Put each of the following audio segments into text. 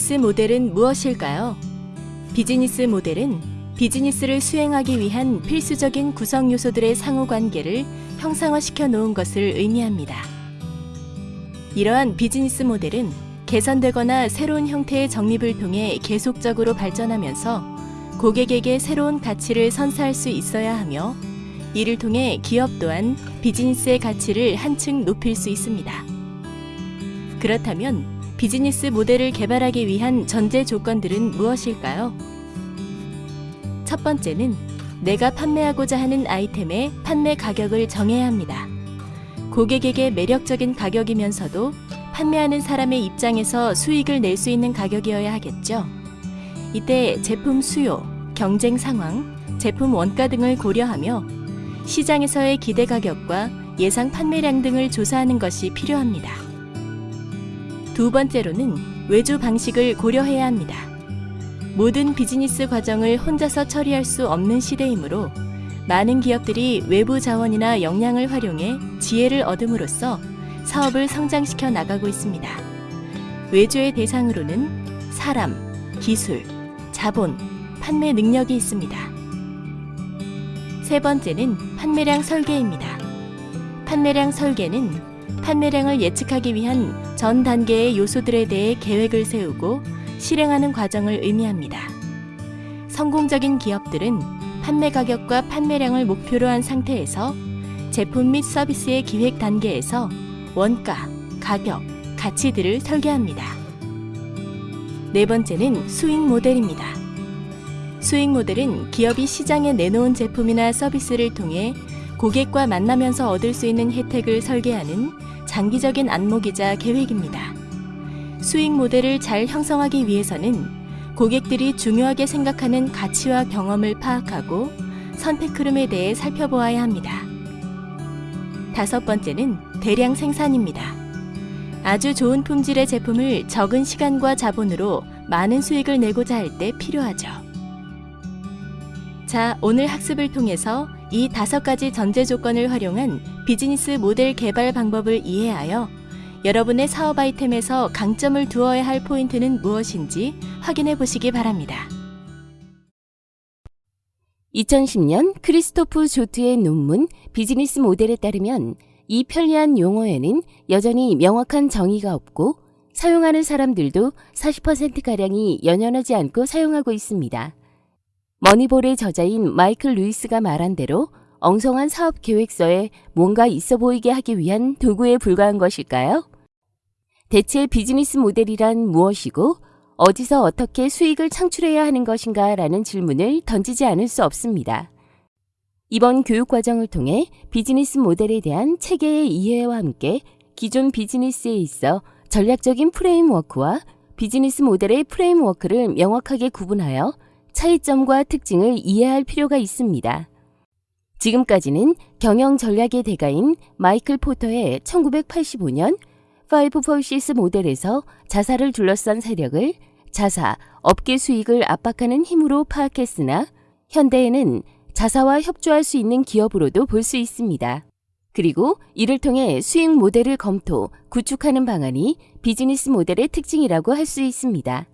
비즈니스 모델은 무엇일까요? 비즈니스 모델은 비즈니스를 수행하기 위한 필수적인 구성 요소들의 상호 관계를 형상화시켜 놓은 것을 의미합니다. 이러한 비즈니스 모델은 개선되거나 새로운 형태의 정립을 통해 계속적으로 발전하면서 고객에게 새로운 가치를 선사할 수 있어야 하며 이를 통해 기업 또한 비즈니스의 가치를 한층 높일 수 있습니다. 그렇다면 비즈니스 모델을 개발하기 위한 전제 조건들은 무엇일까요? 첫 번째는 내가 판매하고자 하는 아이템의 판매 가격을 정해야 합니다. 고객에게 매력적인 가격이면서도 판매하는 사람의 입장에서 수익을 낼 수 있는 가격이어야 하겠죠. 이때 제품 수요, 경쟁 상황, 제품 원가 등을 고려하며 시장에서의 기대 가격과 예상 판매량 등을 조사하는 것이 필요합니다. 두 번째로는 외주 방식을 고려해야 합니다. 모든 비즈니스 과정을 혼자서 처리할 수 없는 시대이므로 많은 기업들이 외부 자원이나 역량을 활용해 지혜를 얻음으로써 사업을 성장시켜 나가고 있습니다. 외주의 대상으로는 사람, 기술, 자본, 판매 능력이 있습니다. 세 번째는 판매량 설계입니다. 판매량 설계는 판매량을 예측하기 위한 전 단계의 요소들에 대해 계획을 세우고 실행하는 과정을 의미합니다. 성공적인 기업들은 판매 가격과 판매량을 목표로 한 상태에서 제품 및 서비스의 기획 단계에서 원가, 가격, 가치들을 설계합니다. 네 번째는 수익 모델입니다. 수익 모델은 기업이 시장에 내놓은 제품이나 서비스를 통해 고객과 만나면서 얻을 수 있는 혜택을 설계하는 장기적인 안목이자 계획입니다. 수익 모델을 잘 형성하기 위해서는 고객들이 중요하게 생각하는 가치와 경험을 파악하고 선택 흐름에 대해 살펴보아야 합니다. 다섯 번째는 대량 생산입니다. 아주 좋은 품질의 제품을 적은 시간과 자본으로 많은 수익을 내고자 할 때 필요하죠. 자, 오늘 학습을 통해서 이 다섯 가지 전제 조건을 활용한 비즈니스 모델 개발 방법을 이해하여 여러분의 사업 아이템에서 강점을 두어야 할 포인트는 무엇인지 확인해 보시기 바랍니다. 2010년 크리스토프 조트의 논문 비즈니스 모델에 따르면 이 편리한 용어에는 여전히 명확한 정의가 없고 사용하는 사람들도 40%가량이 연연하지 않고 사용하고 있습니다. 머니볼의 저자인 마이클 루이스가 말한 대로 엉성한 사업 계획서에 뭔가 있어 보이게 하기 위한 도구에 불과한 것일까요? 대체 비즈니스 모델이란 무엇이고 어디서 어떻게 수익을 창출해야 하는 것인가 라는 질문을 던지지 않을 수 없습니다. 이번 교육 과정을 통해 비즈니스 모델에 대한 체계의 이해와 함께 기존 비즈니스에 있어 전략적인 framework와 비즈니스 모델의 framework를 명확하게 구분하여 차이점과 특징을 이해할 필요가 있습니다. 지금까지는 경영 전략의 대가인 마이클 포터의 1985년 5 Forces 모델에서 자사를 둘러싼 세력을 자사, 업계 수익을 압박하는 힘으로 파악했으나 현대에는 자사와 협조할 수 있는 기업으로도 볼 수 있습니다. 그리고 이를 통해 수익 모델을 검토, 구축하는 방안이 비즈니스 모델의 특징이라고 할 수 있습니다.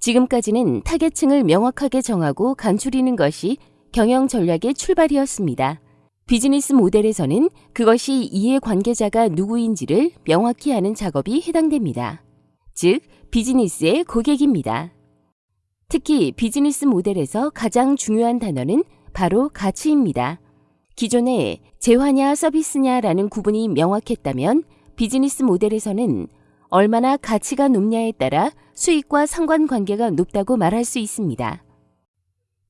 지금까지는 타겟층을 명확하게 정하고 간추리는 것이 경영 전략의 출발이었습니다. 비즈니스 모델에서는 그것이 이해 관계자가 누구인지를 명확히 아는 작업이 해당됩니다. 즉, 비즈니스의 고객입니다. 특히 비즈니스 모델에서 가장 중요한 단어는 바로 가치입니다. 기존에 재화냐 서비스냐라는 구분이 명확했다면 비즈니스 모델에서는 얼마나 가치가 높냐에 따라 수익과 상관관계가 높다고 말할 수 있습니다.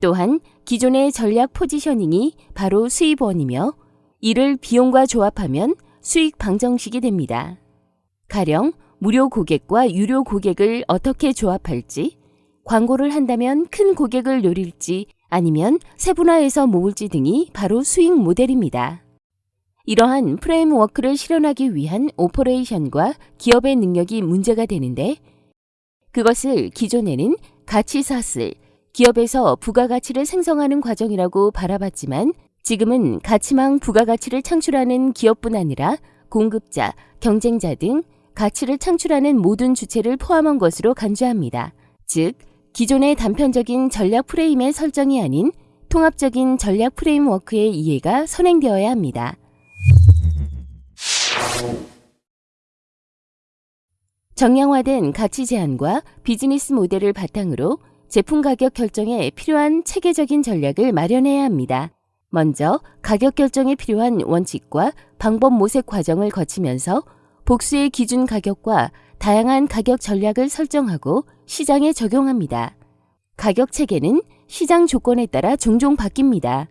또한 기존의 전략 포지셔닝이 바로 수입원이며 이를 비용과 조합하면 수익 방정식이 됩니다. 가령 무료 고객과 유료 고객을 어떻게 조합할지, 광고를 한다면 큰 고객을 노릴지 아니면 세분화해서 모을지 등이 바로 수익 모델입니다. 이러한 프레임워크를 실현하기 위한 오퍼레이션과 기업의 능력이 문제가 되는데 그것을 기존에는 가치사슬, 기업에서 부가가치를 생성하는 과정이라고 바라봤지만 지금은 가치망 부가가치를 창출하는 기업뿐 아니라 공급자, 경쟁자 등 가치를 창출하는 모든 주체를 포함한 것으로 간주합니다. 즉, 기존의 단편적인 전략 프레임의 설정이 아닌 통합적인 전략 프레임워크의 이해가 선행되어야 합니다. 정량화된 가치 제한과 비즈니스 모델을 바탕으로 제품 가격 결정에 필요한 체계적인 전략을 마련해야 합니다. 먼저 가격 결정에 필요한 원칙과 방법 모색 과정을 거치면서 복수의 기준 가격과 다양한 가격 전략을 설정하고 시장에 적용합니다. 가격 체계는 시장 조건에 따라 종종 바뀝니다.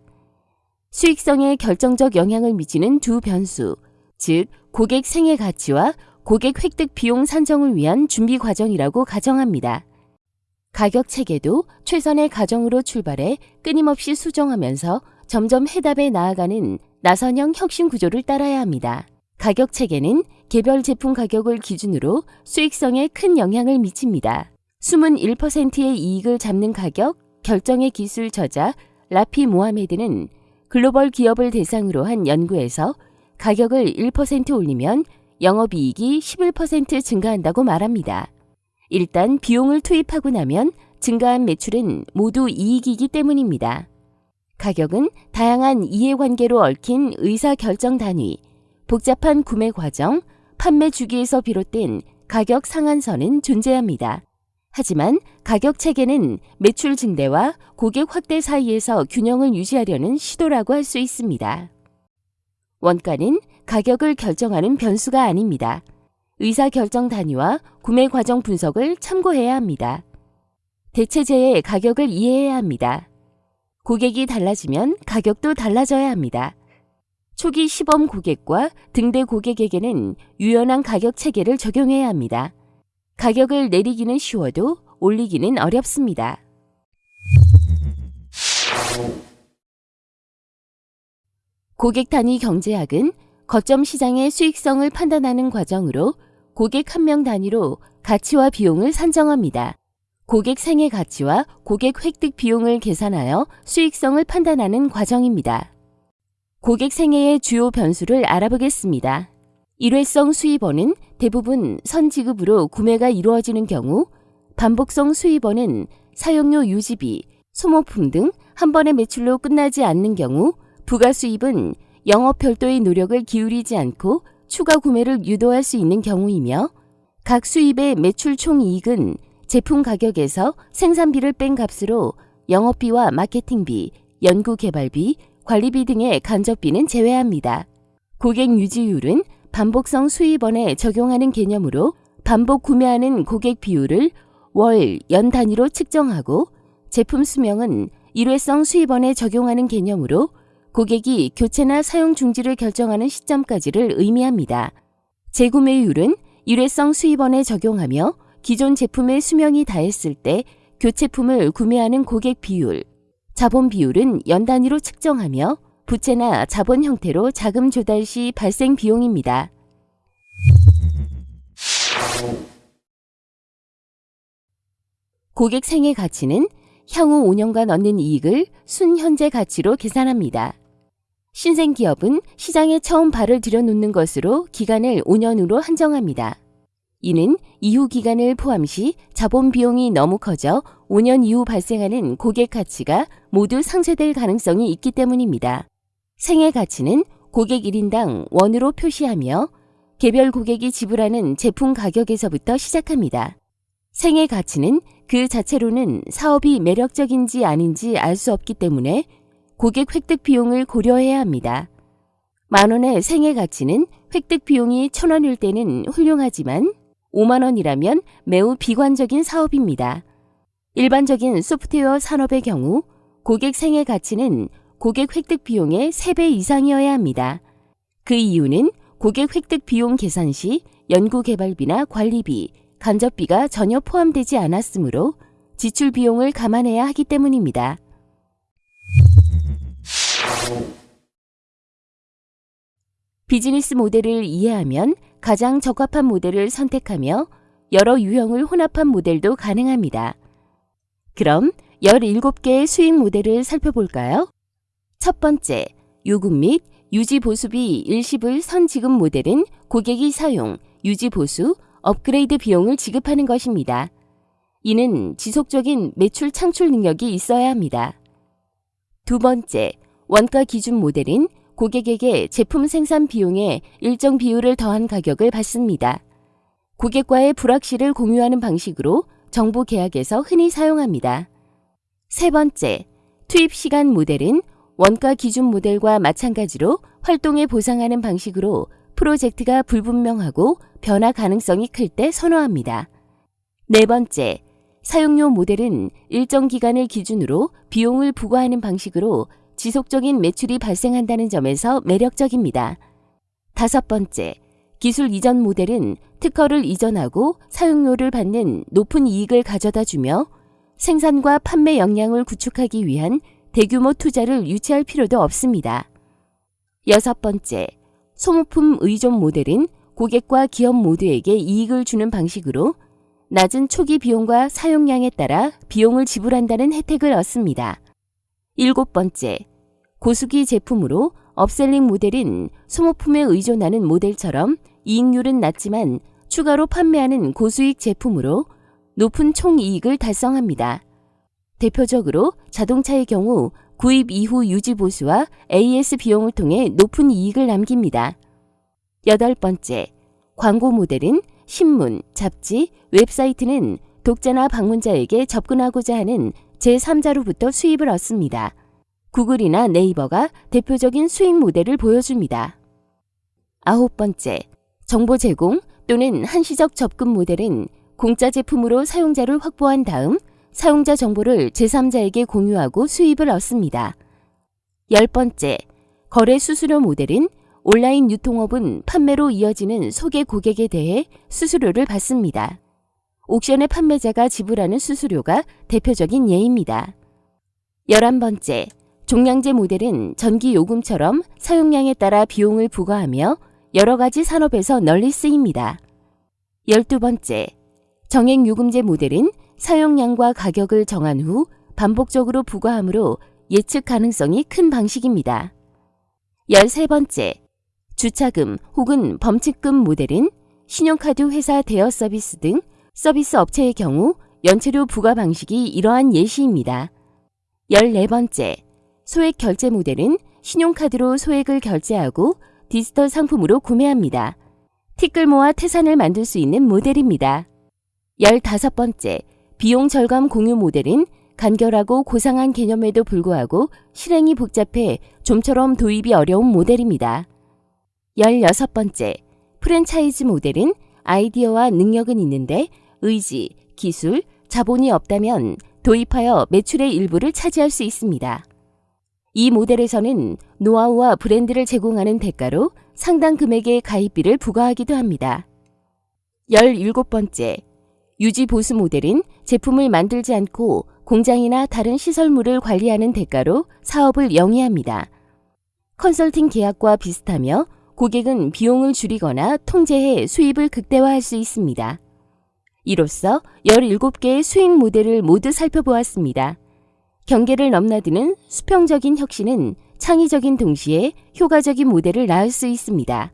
수익성에 결정적 영향을 미치는 두 변수, 즉 고객 생애 가치와 고객 획득 비용 산정을 위한 준비 과정이라고 가정합니다. 가격 체계도 최선의 가정으로 출발해 끊임없이 수정하면서 점점 해답에 나아가는 나선형 혁신 구조를 따라야 합니다. 가격 체계는 개별 제품 가격을 기준으로 수익성에 큰 영향을 미칩니다. 숨은 1%의 이익을 잡는 가격 결정의 기술 저자 라피 모하메드는 글로벌 기업을 대상으로 한 연구에서 가격을 1% 올리면 영업이익이 11% 증가한다고 말합니다. 일단 비용을 투입하고 나면 증가한 매출은 모두 이익이기 때문입니다. 가격은 다양한 이해관계로 얽힌 의사결정 단위, 복잡한 구매 과정, 판매 주기에서 비롯된 가격 상한선은 존재합니다. 하지만 가격 체계는 매출 증대와 고객 확대 사이에서 균형을 유지하려는 시도라고 할 수 있습니다. 원가는 가격을 결정하는 변수가 아닙니다. 의사결정 단위와 구매 과정 분석을 참고해야 합니다. 대체제의 가격을 이해해야 합니다. 고객이 달라지면 가격도 달라져야 합니다. 초기 시범 고객과 등대 고객에게는 유연한 가격 체계를 적용해야 합니다. 가격을 내리기는 쉬워도 올리기는 어렵습니다. 고객 단위 경제학은 거점 시장의 수익성을 판단하는 과정으로 고객 한 명 단위로 가치와 비용을 산정합니다. 고객 생애 가치와 고객 획득 비용을 계산하여 수익성을 판단하는 과정입니다. 고객 생애의 주요 변수를 알아보겠습니다. 일회성 수입원은 대부분 선지급으로 구매가 이루어지는 경우, 반복성 수입원은 사용료 유지비, 소모품 등 한 번의 매출로 끝나지 않는 경우, 부가 수입은 영업 별도의 노력을 기울이지 않고 추가 구매를 유도할 수 있는 경우이며, 각 수입의 매출 총 이익은 제품 가격에서 생산비를 뺀 값으로 영업비와 마케팅비, 연구개발비, 관리비 등의 간접비는 제외합니다. 고객 유지율은 반복성 수입원에 적용하는 개념으로 반복 구매하는 고객 비율을 월, 연 단위로 측정하고 제품 수명은 일회성 수입원에 적용하는 개념으로 고객이 교체나 사용 중지를 결정하는 시점까지를 의미합니다. 재구매율은 일회성 수입원에 적용하며 기존 제품의 수명이 다했을 때 교체품을 구매하는 고객 비율, 자본 비율은 연 단위로 측정하며 부채나 자본 형태로 자금 조달 시 발생 비용입니다. 고객 생애 가치는 향후 5년간 얻는 이익을 순현재 가치로 계산합니다. 신생 기업은 시장에 처음 발을 들여놓는 것으로 기간을 5년으로 한정합니다. 이는 이후 기간을 포함시 자본 비용이 너무 커져 5년 이후 발생하는 고객 가치가 모두 상쇄될 가능성이 있기 때문입니다. 생애 가치는 고객 1인당 원으로 표시하며 개별 고객이 지불하는 제품 가격에서부터 시작합니다. 생애 가치는 그 자체로는 사업이 매력적인지 아닌지 알 수 없기 때문에 고객 획득 비용을 고려해야 합니다. 만 원의 생애 가치는 획득 비용이 천 원일 때는 훌륭하지만 5만 원이라면 매우 비관적인 사업입니다. 일반적인 소프트웨어 산업의 경우 고객 생애 가치는 고객 획득 비용의 3배 이상이어야 합니다. 그 이유는 고객 획득 비용 계산 시 연구개발비나 관리비, 간접비가 전혀 포함되지 않았으므로 지출 비용을 감안해야 하기 때문입니다. 비즈니스 모델을 이해하면 가장 적합한 모델을 선택하며 여러 유형을 혼합한 모델도 가능합니다. 그럼 17개의 수익 모델을 살펴볼까요? 첫 번째, 요금 및 유지 보수비 일시불 선지급 모델은 고객이 사용, 유지 보수, 업그레이드 비용을 지급하는 것입니다. 이는 지속적인 매출 창출 능력이 있어야 합니다. 두 번째, 원가 기준 모델은 고객에게 제품 생산 비용에 일정 비율을 더한 가격을 받습니다. 고객과의 불확실을 공유하는 방식으로 정보 계약에서 흔히 사용합니다. 세 번째, 투입 시간 모델은 원가 기준 모델과 마찬가지로 활동에 보상하는 방식으로 프로젝트가 불분명하고 변화 가능성이 클 때 선호합니다. 네 번째, 사용료 모델은 일정 기간을 기준으로 비용을 부과하는 방식으로 지속적인 매출이 발생한다는 점에서 매력적입니다. 다섯 번째, 기술 이전 모델은 특허를 이전하고 사용료를 받는 높은 이익을 가져다 주며 생산과 판매 역량을 구축하기 위한 대규모 투자를 유치할 필요도 없습니다. 여섯 번째, 소모품 의존 모델은 고객과 기업 모두에게 이익을 주는 방식으로 낮은 초기 비용과 사용량에 따라 비용을 지불한다는 혜택을 얻습니다. 일곱 번째, 고수기 제품으로 업셀링 모델은 소모품에 의존하는 모델처럼 이익률은 낮지만 추가로 판매하는 고수익 제품으로 높은 총이익을 달성합니다. 대표적으로 자동차의 경우 구입 이후 유지 보수와 AS 비용을 통해 높은 이익을 남깁니다. 여덟 번째, 광고 모델은 신문, 잡지, 웹사이트는 독자나 방문자에게 접근하고자 하는 제3자로부터 수입을 얻습니다. 구글이나 네이버가 대표적인 수익 모델을 보여줍니다. 아홉 번째, 정보 제공 또는 한시적 접근 모델은 공짜 제품으로 사용자를 확보한 다음 사용자 정보를 제3자에게 공유하고 수입을 얻습니다. 열 번째, 거래 수수료 모델은 온라인 유통업은 판매로 이어지는 소개 고객에 대해 수수료를 받습니다. 옥션의 판매자가 지불하는 수수료가 대표적인 예입니다. 열한 번째, 종량제 모델은 전기 요금처럼 사용량에 따라 비용을 부과하며 여러 가지 산업에서 널리 쓰입니다. 열두 번째, 정액 요금제 모델은 사용량과 가격을 정한 후 반복적으로 부과하므로 예측 가능성이 큰 방식입니다. 열세 번째, 주차금 혹은 범칙금 모델은 신용카드 회사 대여 서비스 등 서비스 업체의 경우 연체료 부과 방식이 이러한 예시입니다. 열네 번째, 소액 결제 모델은 신용카드로 소액을 결제하고 디지털 상품으로 구매합니다. 티끌 모아 태산을 만들 수 있는 모델입니다. 열다섯 번째, 비용 절감 공유 모델은 간결하고 고상한 개념에도 불구하고 실행이 복잡해 좀처럼 도입이 어려운 모델입니다. 16번째, 프랜차이즈 모델은 아이디어와 능력은 있는데 의지, 기술, 자본이 없다면 도입하여 매출의 일부를 차지할 수 있습니다. 이 모델에서는 노하우와 브랜드를 제공하는 대가로 상당 금액의 가입비를 부과하기도 합니다. 17번째, 유지 보수 모델은 제품을 만들지 않고 공장이나 다른 시설물을 관리하는 대가로 사업을 영위합니다. 컨설팅 계약과 비슷하며 고객은 비용을 줄이거나 통제해 수입을 극대화할 수 있습니다. 이로써 17개의 수익 모델을 모두 살펴보았습니다. 경계를 넘나드는 수평적인 혁신은 창의적인 동시에 효과적인 모델을 낳을 수 있습니다.